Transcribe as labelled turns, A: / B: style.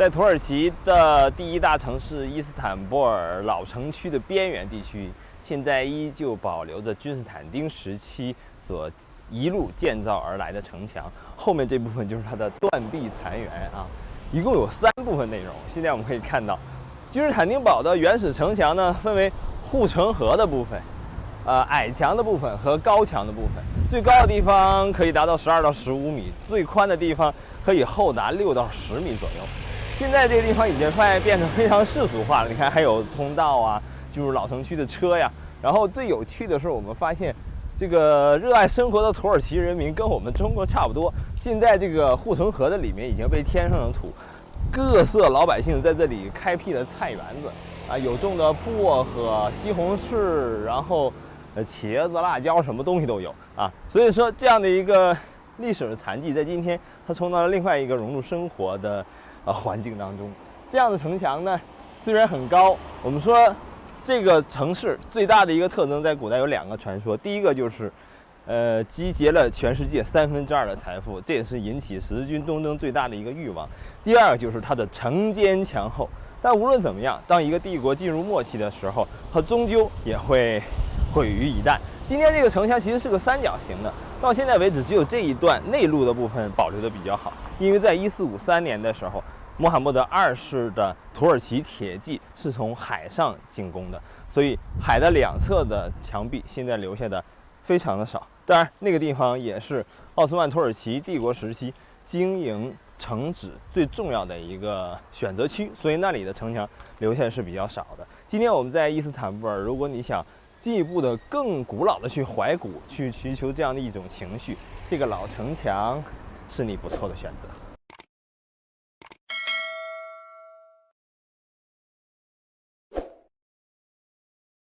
A: 在土耳其的第一大城市伊斯坦布尔老城区的边缘地区，现在依旧保留着君士坦丁时期所一路建造而来的城墙。后面这部分就是它的断壁残垣啊，一共有三部分内容。现在我们可以看到，君士坦丁堡的原始城墙呢，分为护城河的部分。呃，矮墙的部分和高墙的部分，最高的地方可以达到十二到十五米，最宽的地方可以厚达六到十米左右。现在这个地方已经快变成非常世俗化了，你看还有通道啊，进入老城区的车呀。然后最有趣的是，我们发现这个热爱生活的土耳其人民跟我们中国差不多。现在这个护城河的里面已经被填上了土，各色老百姓在这里开辟了菜园子啊，有种的薄荷、西红柿，然后。呃，茄子、辣椒，什么东西都有啊。所以说，这样的一个历史的残迹，在今天它充当了另外一个融入生活的呃环境当中。这样的城墙呢，虽然很高，我们说这个城市最大的一个特征，在古代有两个传说。第一个就是，呃，集结了全世界三分之二的财富，这也是引起十字军东征最大的一个欲望。第二个就是它的城坚墙厚。但无论怎么样，当一个帝国进入末期的时候，它终究也会。毁于一旦。今天这个城墙其实是个三角形的，到现在为止只有这一段内陆的部分保留的比较好。因为在一四五三年的时候，穆罕默德二世的土耳其铁骑是从海上进攻的，所以海的两侧的墙壁现在留下的非常的少。当然，那个地方也是奥斯曼土耳其帝国时期经营城址最重要的一个选择区，所以那里的城墙留下是比较少的。今天我们在伊斯坦布尔，如果你想。进一步的更古老的去怀古，去寻求这样的一种情绪，这个老城墙是你不错的选择。